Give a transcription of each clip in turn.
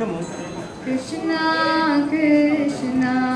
Krishna Krishna Krishna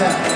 네.